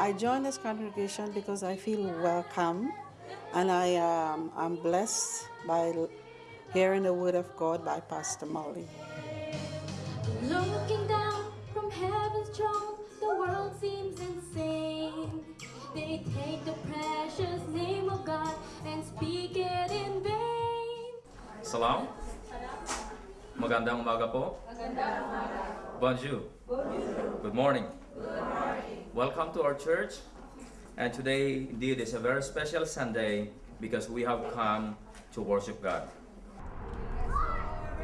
I joined this congregation because I feel welcome and I um, am blessed by hearing the word of God by Pastor Molly. Looking down from heaven's throne, the world seems insane. They take the precious name of God and speak it in vain. Salam. Magandang umaga po. Bonjour. Good morning. Welcome to our church. And today, indeed, is a very special Sunday because we have come to worship God.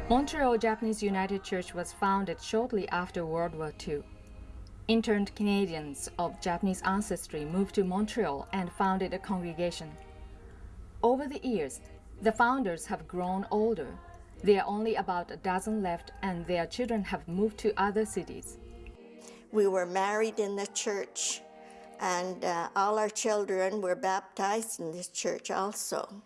Montreal Japanese United Church was founded shortly after World War II. Interned Canadians of Japanese ancestry moved to Montreal and founded a congregation. Over the years, the founders have grown older. There are only about a dozen left, and their children have moved to other cities. We were married in the church, and uh, all our children were baptized in this church also.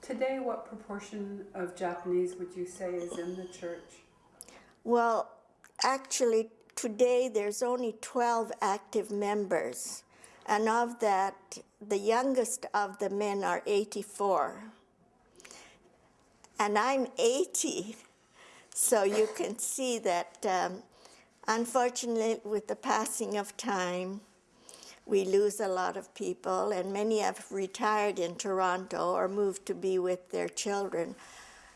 Today, what proportion of Japanese would you say is in the church? Well, actually, today there's only 12 active members, and of that, the youngest of the men are 84. And I'm 80, so you can see that um, unfortunately, with the passing of time, we lose a lot of people, and many have retired in Toronto or moved to be with their children.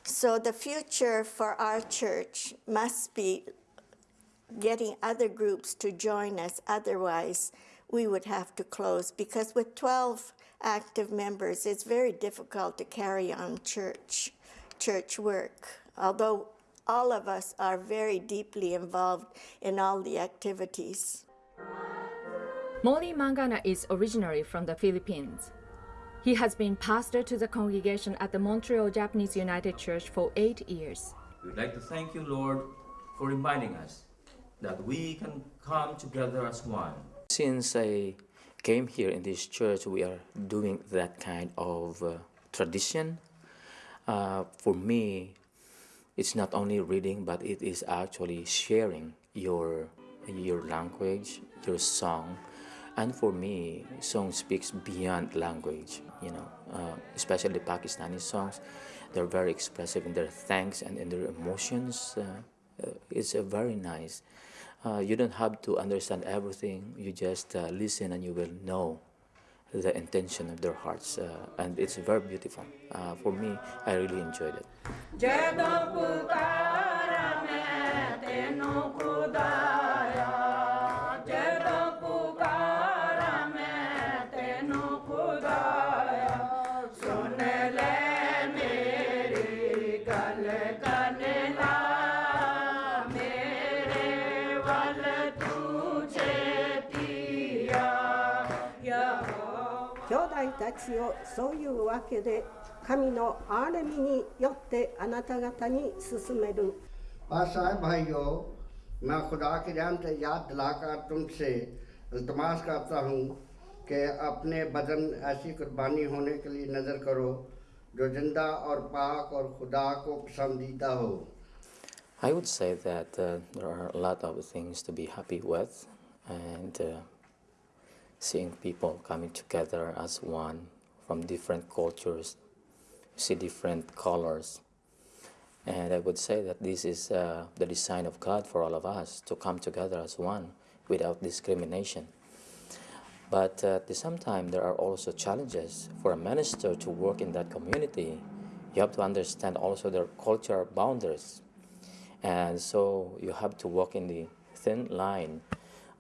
So the future for our church must be getting other groups to join us. Otherwise, we would have to close because with 12 active members, it's very difficult to carry on church church work. Although all of us are very deeply involved in all the activities. Molly Mangana is originally from the Philippines. He has been pastor to the congregation at the Montreal Japanese United Church for eight years. We'd like to thank you, Lord, for reminding us that we can come together as one. Since I came here in this church, we are doing that kind of uh, tradition. Uh, for me, it's not only reading, but it is actually sharing your your language, your song, and for me, song speaks beyond language. You know, uh, especially Pakistani songs, they're very expressive in their thanks and in their emotions. Uh, uh, it's very nice. Uh, you don't have to understand everything. You just uh, listen and you will know the intention of their hearts. Uh, and it's very beautiful. Uh, for me, I really enjoyed it. 兄弟たちをそういうわけで神の憐れみによってあなた方に進める और साहब भाइयों मैं खुदा के रहम से याद दिलाकर तुमसे इल्तमास करता हूँ कि अपने बदन ऐसी कुर्बानी होने के लिए नज़र करो जो जिंदा और पाक और खुदा को पसंदीदा हो I would say that uh, there are a lot of things to be happy with, and uh, seeing people coming together as one from different cultures, see different colors. And I would say that this is uh, the design of God for all of us to come together as one without discrimination. But uh, at the same time, there are also challenges for a minister to work in that community. You have to understand also their cultural boundaries. And so you have to walk in the thin line.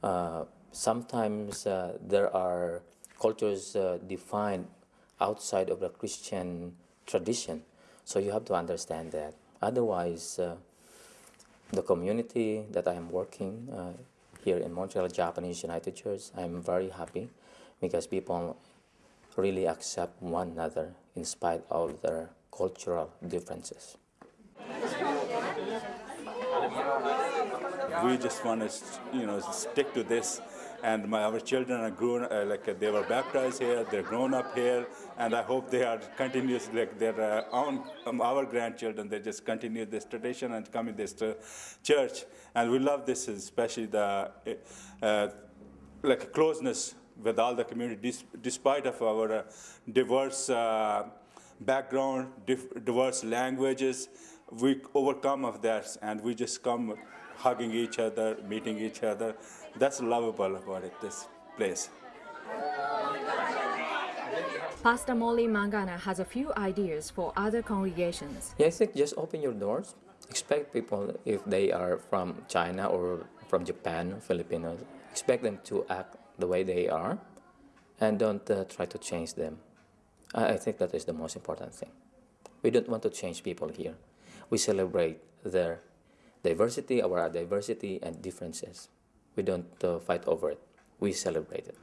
Uh, sometimes uh, there are cultures uh, defined outside of the Christian tradition. So you have to understand that. Otherwise, uh, the community that I am working, uh, here in Montreal Japanese United Church, I'm very happy because people really accept one another in spite of their cultural differences. we just want to you know stick to this and my, our children are grown uh, like uh, they were baptized here they're grown up here and i hope they are continuous like their uh, own um, our grandchildren they just continue this tradition and come in this church. And we love this especially the uh, like closeness with all the community despite of our uh, diverse uh, background diverse languages we overcome of that and we just come hugging each other meeting each other that's lovable about it this place Pastor Molly Mangana has a few ideas for other congregations. Yeah, I think just open your doors. Expect people, if they are from China or from Japan, Filipinos, expect them to act the way they are and don't uh, try to change them. I, I think that is the most important thing. We don't want to change people here. We celebrate their diversity, our diversity and differences. We don't uh, fight over it. We celebrate it.